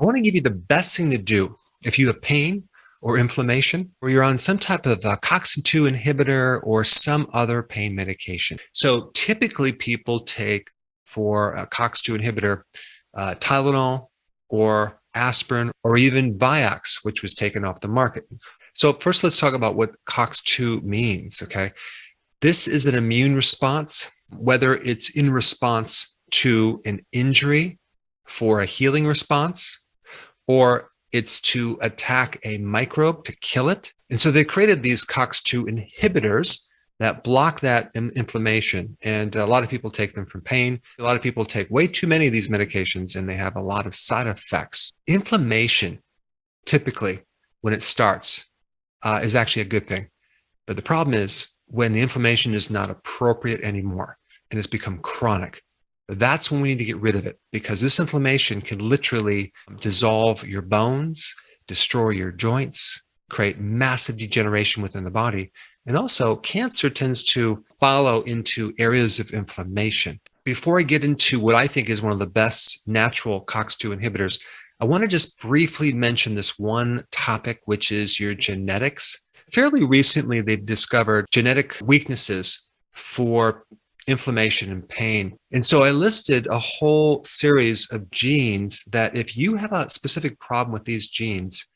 I want to give you the best thing to do if you have pain or inflammation, or you're on some type of uh, COX-2 inhibitor or some other pain medication. So typically people take for a COX-2 inhibitor, uh, Tylenol or aspirin or even Vioxx, which was taken off the market. So first let's talk about what COX-2 means, okay? This is an immune response, whether it's in response to an injury for a healing response, or it's to attack a microbe to kill it. And so they created these COX-2 inhibitors that block that inflammation. And a lot of people take them from pain. A lot of people take way too many of these medications and they have a lot of side effects. Inflammation, typically, when it starts, uh, is actually a good thing. But the problem is when the inflammation is not appropriate anymore and it's become chronic, that's when we need to get rid of it because this inflammation can literally dissolve your bones, destroy your joints, create massive degeneration within the body. And also cancer tends to follow into areas of inflammation. Before I get into what I think is one of the best natural COX-2 inhibitors, I want to just briefly mention this one topic, which is your genetics. Fairly recently, they've discovered genetic weaknesses for inflammation and pain. And so I listed a whole series of genes that if you have a specific problem with these genes,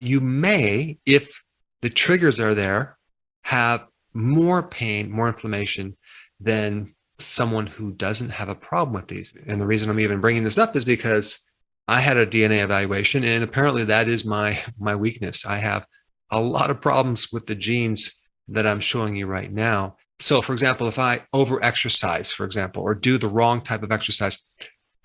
you may, if the triggers are there, have more pain, more inflammation than someone who doesn't have a problem with these. And the reason I'm even bringing this up is because I had a DNA evaluation and apparently that is my, my weakness. I have a lot of problems with the genes that I'm showing you right now. So for example, if I over exercise, for example, or do the wrong type of exercise,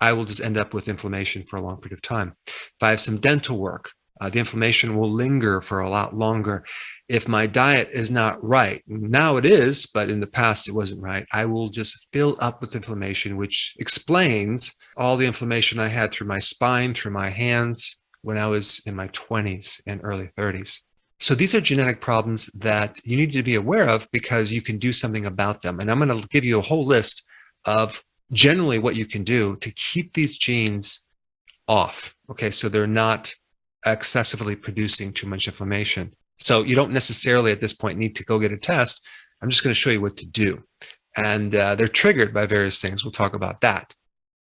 I will just end up with inflammation for a long period of time. If I have some dental work, uh, the inflammation will linger for a lot longer. If my diet is not right, now it is, but in the past it wasn't right, I will just fill up with inflammation, which explains all the inflammation I had through my spine, through my hands when I was in my 20s and early 30s. So these are genetic problems that you need to be aware of because you can do something about them. And I'm going to give you a whole list of generally what you can do to keep these genes off. Okay, so they're not excessively producing too much inflammation. So you don't necessarily at this point need to go get a test. I'm just going to show you what to do. And uh, they're triggered by various things. We'll talk about that.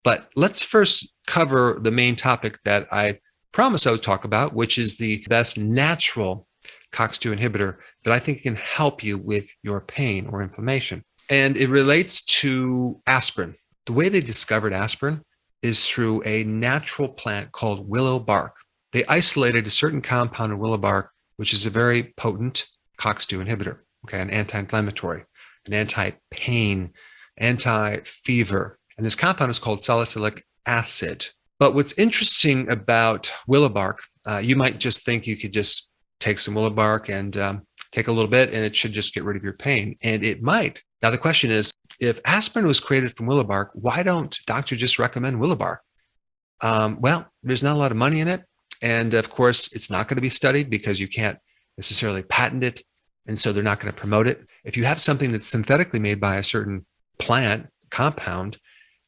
But let's first cover the main topic that I promised I would talk about, which is the best natural COX-2 inhibitor that I think can help you with your pain or inflammation. And it relates to aspirin. The way they discovered aspirin is through a natural plant called willow bark. They isolated a certain compound in willow bark, which is a very potent COX-2 inhibitor, okay, an anti-inflammatory, an anti-pain, anti-fever. And this compound is called salicylic acid. But what's interesting about willow bark, uh, you might just think you could just take some willow bark and um, take a little bit and it should just get rid of your pain. And it might. Now, the question is, if aspirin was created from willow bark, why don't doctors just recommend willow bark? Um, well, there's not a lot of money in it. And of course, it's not going to be studied because you can't necessarily patent it. And so they're not going to promote it. If you have something that's synthetically made by a certain plant compound,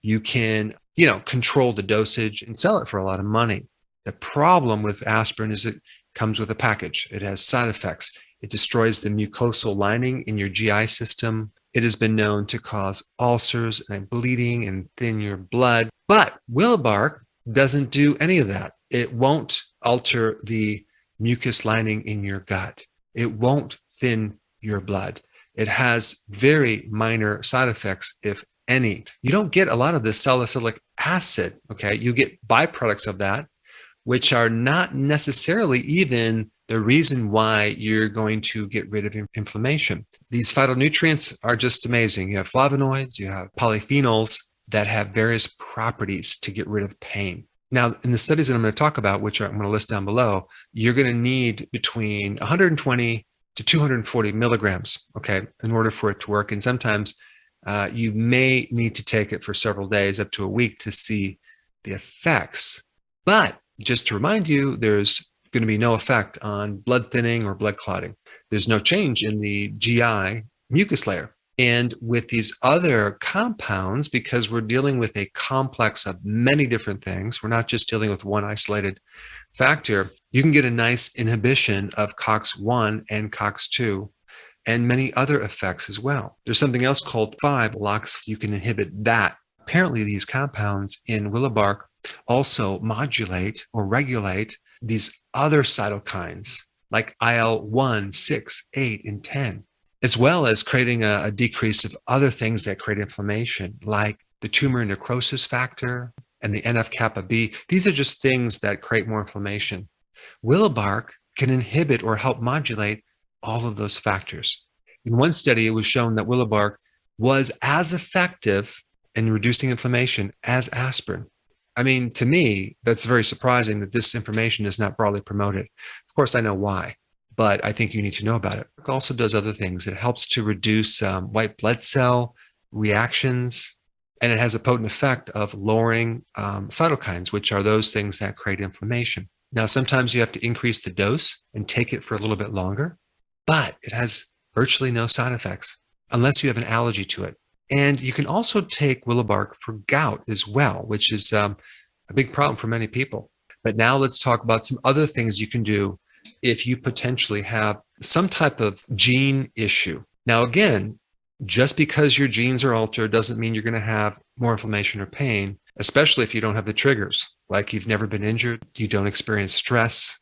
you can, you know, control the dosage and sell it for a lot of money. The problem with aspirin is it comes with a package. It has side effects. It destroys the mucosal lining in your GI system. It has been known to cause ulcers and bleeding and thin your blood. But willow bark doesn't do any of that. It won't alter the mucus lining in your gut. It won't thin your blood. It has very minor side effects, if any. You don't get a lot of the salicylic acid, okay? You get byproducts of that, which are not necessarily even the reason why you're going to get rid of inflammation. These phytonutrients are just amazing. You have flavonoids, you have polyphenols that have various properties to get rid of pain. Now, in the studies that I'm going to talk about, which I'm going to list down below, you're going to need between 120 to 240 milligrams, okay, in order for it to work. And sometimes uh, you may need to take it for several days, up to a week to see the effects. But just to remind you, there's going to be no effect on blood thinning or blood clotting. There's no change in the GI mucus layer. And with these other compounds, because we're dealing with a complex of many different things, we're not just dealing with one isolated factor, you can get a nice inhibition of COX-1 and COX-2 and many other effects as well. There's something else called 5-LOX. You can inhibit that. Apparently, these compounds in willow bark also modulate or regulate these other cytokines like IL-1, 6, 8, and 10 as well as creating a, a decrease of other things that create inflammation, like the tumor necrosis factor and the NF-kappa B. These are just things that create more inflammation. Willow bark can inhibit or help modulate all of those factors. In one study, it was shown that willow bark was as effective in reducing inflammation as aspirin. I mean, to me, that's very surprising that this information is not broadly promoted. Of course, I know why but I think you need to know about it. It also does other things. It helps to reduce um, white blood cell reactions, and it has a potent effect of lowering um, cytokines, which are those things that create inflammation. Now, sometimes you have to increase the dose and take it for a little bit longer, but it has virtually no side effects unless you have an allergy to it. And you can also take willow bark for gout as well, which is um, a big problem for many people. But now let's talk about some other things you can do if you potentially have some type of gene issue. Now, again, just because your genes are altered doesn't mean you're going to have more inflammation or pain, especially if you don't have the triggers, like you've never been injured, you don't experience stress,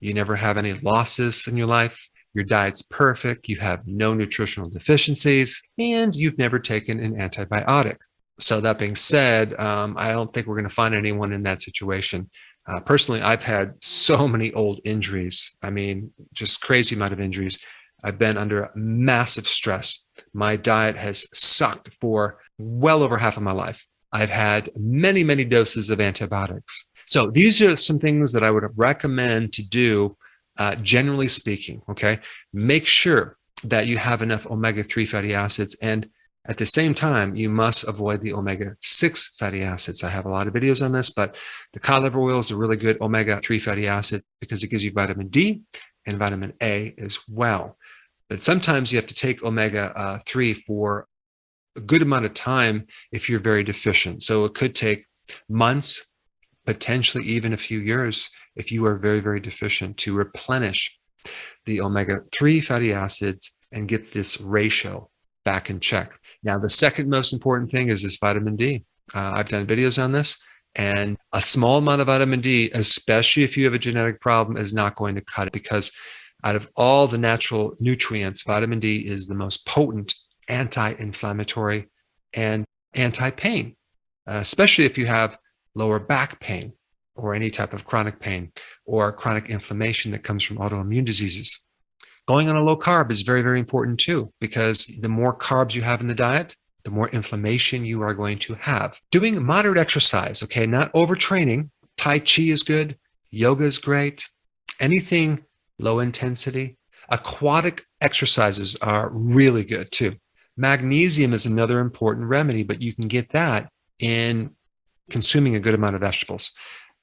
you never have any losses in your life, your diet's perfect, you have no nutritional deficiencies, and you've never taken an antibiotic. So that being said, um, I don't think we're going to find anyone in that situation. Uh, personally, I've had so many old injuries. I mean, just crazy amount of injuries. I've been under massive stress. My diet has sucked for well over half of my life. I've had many, many doses of antibiotics. So these are some things that I would recommend to do, uh, generally speaking, okay? Make sure that you have enough omega-3 fatty acids and at the same time, you must avoid the omega-6 fatty acids. I have a lot of videos on this, but the cod liver oil is a really good omega-3 fatty acid because it gives you vitamin D and vitamin A as well. But sometimes you have to take omega-3 for a good amount of time if you're very deficient. So it could take months, potentially even a few years if you are very, very deficient to replenish the omega-3 fatty acids and get this ratio back in check. Now, the second most important thing is this vitamin D. Uh, I've done videos on this and a small amount of vitamin D, especially if you have a genetic problem, is not going to cut it because out of all the natural nutrients, vitamin D is the most potent anti-inflammatory and anti-pain, uh, especially if you have lower back pain or any type of chronic pain or chronic inflammation that comes from autoimmune diseases. Going on a low carb is very, very important too, because the more carbs you have in the diet, the more inflammation you are going to have. Doing moderate exercise, okay, not overtraining. Tai Chi is good. Yoga is great. Anything low intensity. Aquatic exercises are really good too. Magnesium is another important remedy, but you can get that in consuming a good amount of vegetables.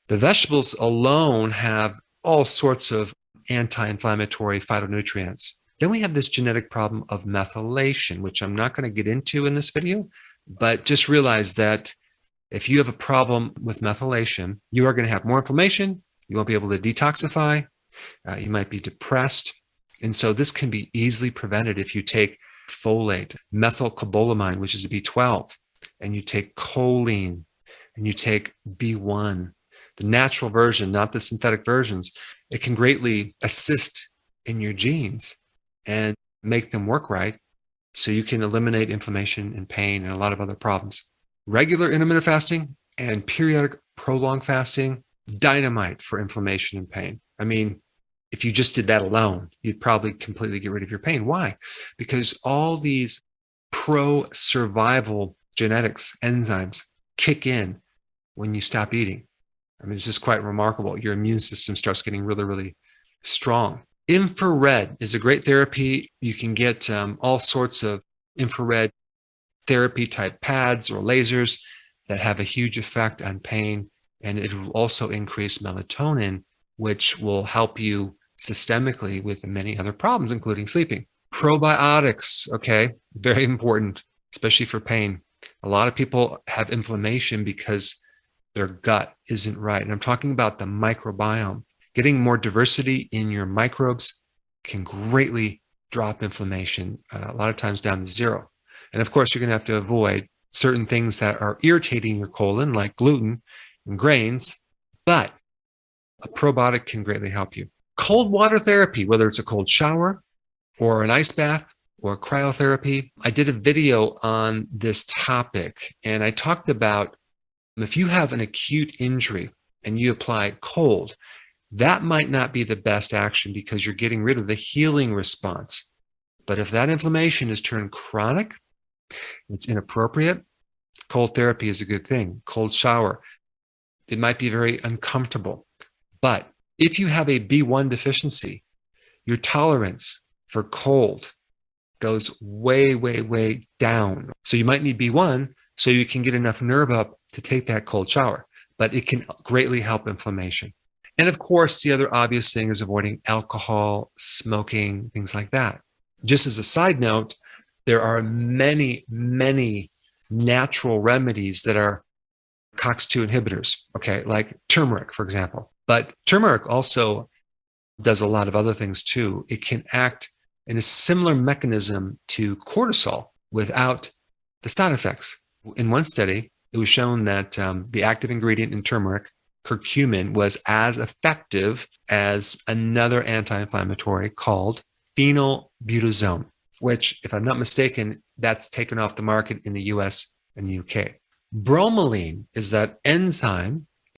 The vegetables alone have all sorts of anti-inflammatory phytonutrients. Then we have this genetic problem of methylation, which I'm not going to get into in this video, but just realize that if you have a problem with methylation, you are going to have more inflammation. You won't be able to detoxify. Uh, you might be depressed. And so this can be easily prevented if you take folate, methylcobalamin, which is a B12, and you take choline, and you take B1, the natural version, not the synthetic versions it can greatly assist in your genes and make them work right so you can eliminate inflammation and pain and a lot of other problems. Regular intermittent fasting and periodic prolonged fasting, dynamite for inflammation and pain. I mean, if you just did that alone, you'd probably completely get rid of your pain. Why? Because all these pro-survival genetics enzymes kick in when you stop eating. I mean, it's just quite remarkable. Your immune system starts getting really, really strong. Infrared is a great therapy. You can get um, all sorts of infrared therapy type pads or lasers that have a huge effect on pain. And it will also increase melatonin, which will help you systemically with many other problems, including sleeping. Probiotics, okay, very important, especially for pain. A lot of people have inflammation because their gut isn't right. And I'm talking about the microbiome. Getting more diversity in your microbes can greatly drop inflammation, uh, a lot of times down to zero. And of course, you're going to have to avoid certain things that are irritating your colon, like gluten and grains, but a probiotic can greatly help you. Cold water therapy, whether it's a cold shower or an ice bath or cryotherapy. I did a video on this topic and I talked about if you have an acute injury and you apply cold, that might not be the best action because you're getting rid of the healing response. But if that inflammation is turned chronic, it's inappropriate, cold therapy is a good thing. Cold shower, it might be very uncomfortable. But if you have a B1 deficiency, your tolerance for cold goes way, way, way down. So you might need B1 so you can get enough nerve up to take that cold shower, but it can greatly help inflammation. And of course, the other obvious thing is avoiding alcohol, smoking, things like that. Just as a side note, there are many, many natural remedies that are COX-2 inhibitors, okay, like turmeric, for example. But turmeric also does a lot of other things too. It can act in a similar mechanism to cortisol without the side effects. In one study, it was shown that um, the active ingredient in turmeric, curcumin, was as effective as another anti-inflammatory called phenylbutazone, which, if I'm not mistaken, that's taken off the market in the US and the UK. Bromelain is that enzyme